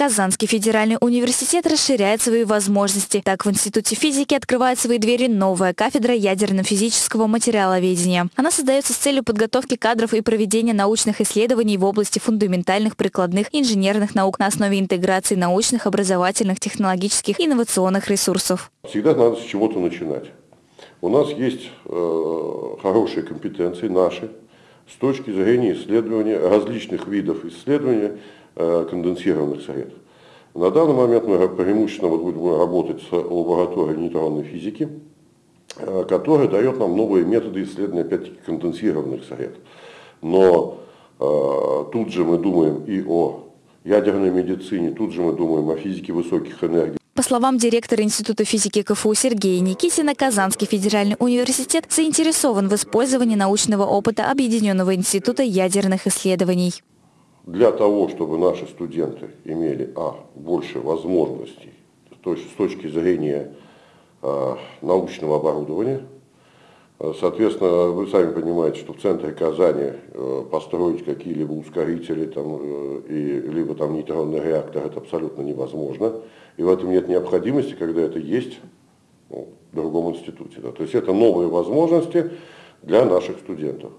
Казанский федеральный университет расширяет свои возможности. Так, в Институте физики открывает свои двери новая кафедра ядерно-физического материаловедения. Она создается с целью подготовки кадров и проведения научных исследований в области фундаментальных, прикладных, инженерных наук на основе интеграции научных, образовательных, технологических инновационных ресурсов. Всегда надо с чего-то начинать. У нас есть э, хорошие компетенции наши с точки зрения исследования различных видов исследования конденсированных средств. На данный момент мы преимущественно вот будем работать с лабораторией нейтронной физики, которая дает нам новые методы исследования опять-таки конденсированных средств. Но э, тут же мы думаем и о ядерной медицине, тут же мы думаем о физике высоких энергий. По словам директора Института физики КФУ Сергея Никитина, Казанский федеральный университет заинтересован в использовании научного опыта Объединенного института ядерных исследований для того, чтобы наши студенты имели а, больше возможностей то есть с точки зрения а, научного оборудования. А, соответственно, вы сами понимаете, что в центре Казани а, построить какие-либо ускорители, там, а, и, либо там нейтронный реактор, это абсолютно невозможно. И в этом нет необходимости, когда это есть ну, в другом институте. Да. То есть это новые возможности для наших студентов.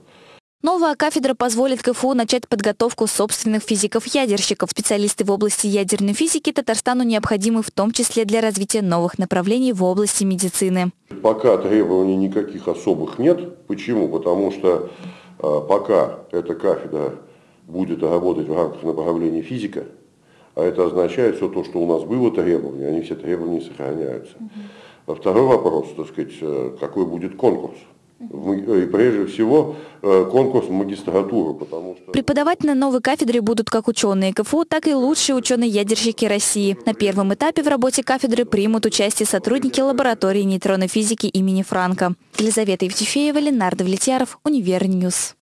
Новая кафедра позволит КФУ начать подготовку собственных физиков-ядерщиков. Специалисты в области ядерной физики Татарстану необходимы в том числе для развития новых направлений в области медицины. Пока требований никаких особых нет. Почему? Потому что э, пока эта кафедра будет работать в рамках направления физика, а это означает все то, что у нас было требования, они все требования сохраняются. Второй вопрос, так сказать, э, какой будет конкурс и прежде всего э, конкурс в потому что... Преподавать на новой кафедре будут как ученые КФУ, так и лучшие ученые-ядерщики России. На первом этапе в работе кафедры примут участие сотрудники лаборатории нейтронной физики имени Франка. Елизавета Евтефеева, Ленар Давлетьяров, Univer News.